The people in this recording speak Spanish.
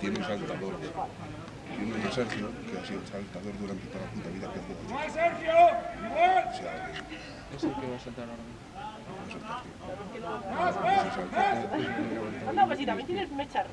tiene un saltador. Tiene un Sergio, que ha sido saltador durante toda la puta vida que Sergio! ¡Igual! Es el que va a saltar ahora mismo. no pues si también tienes mechas,